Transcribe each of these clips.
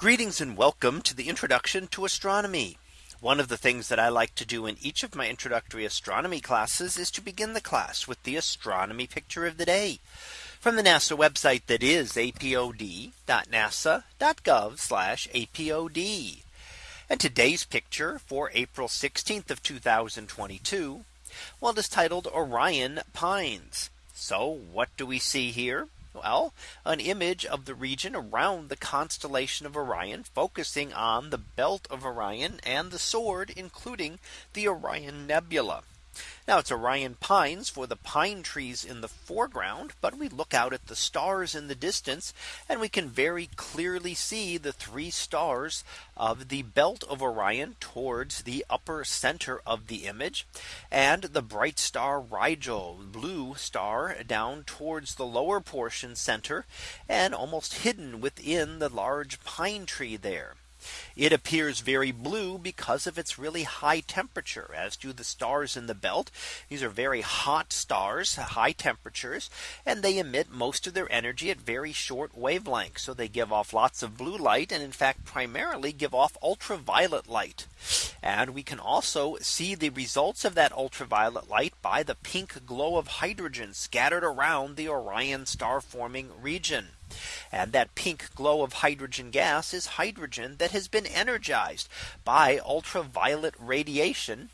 Greetings and welcome to the introduction to astronomy. One of the things that I like to do in each of my introductory astronomy classes is to begin the class with the astronomy picture of the day from the NASA website that is apod.nasa.gov apod. And today's picture for April 16th of 2022. Well, it is titled Orion Pines. So what do we see here? Well, an image of the region around the constellation of Orion, focusing on the belt of Orion and the sword, including the Orion Nebula. Now it's Orion pines for the pine trees in the foreground. But we look out at the stars in the distance and we can very clearly see the three stars of the belt of Orion towards the upper center of the image and the bright star Rigel blue star down towards the lower portion center and almost hidden within the large pine tree there. It appears very blue because of its really high temperature as do the stars in the belt. These are very hot stars, high temperatures, and they emit most of their energy at very short wavelengths. So they give off lots of blue light and in fact primarily give off ultraviolet light. And we can also see the results of that ultraviolet light by the pink glow of hydrogen scattered around the Orion star forming region. And that pink glow of hydrogen gas is hydrogen that has been energized by ultraviolet radiation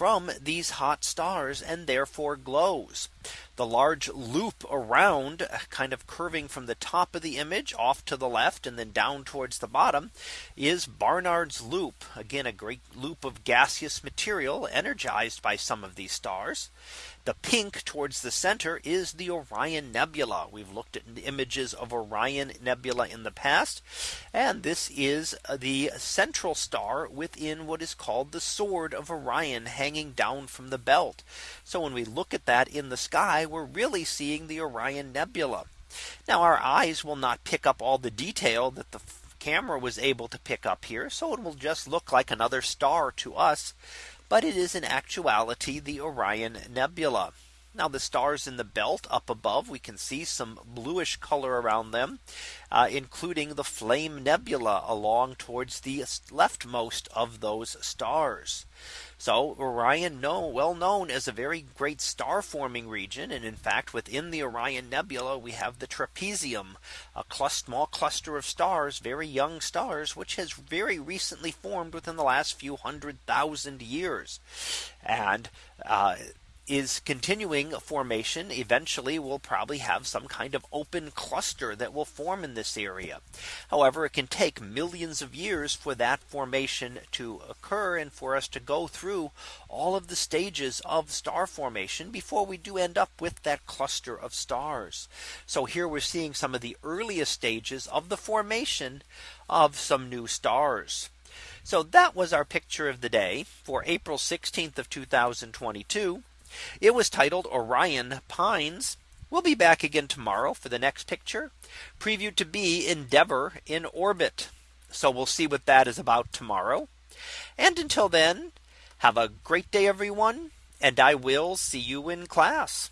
from these hot stars and therefore glows. The large loop around kind of curving from the top of the image off to the left and then down towards the bottom is Barnard's loop. Again, a great loop of gaseous material energized by some of these stars. The pink towards the center is the Orion Nebula. We've looked at images of Orion Nebula in the past. And this is the central star within what is called the sword of Orion hanging down from the belt. So when we look at that in the sky, we're really seeing the Orion Nebula. Now our eyes will not pick up all the detail that the camera was able to pick up here. So it will just look like another star to us but it is in actuality the Orion Nebula. Now the stars in the belt up above we can see some bluish color around them uh, including the flame nebula along towards the leftmost of those stars. So Orion know well known as a very great star forming region. And in fact, within the Orion Nebula, we have the trapezium, a small cluster of stars, very young stars, which has very recently formed within the last few hundred thousand years. And uh, is continuing formation eventually will probably have some kind of open cluster that will form in this area. However, it can take millions of years for that formation to occur and for us to go through all of the stages of star formation before we do end up with that cluster of stars. So here we're seeing some of the earliest stages of the formation of some new stars. So that was our picture of the day for April 16th of 2022. It was titled Orion Pines. We'll be back again tomorrow for the next picture previewed to be Endeavour in orbit. So we'll see what that is about tomorrow. And until then, have a great day, everyone. And I will see you in class.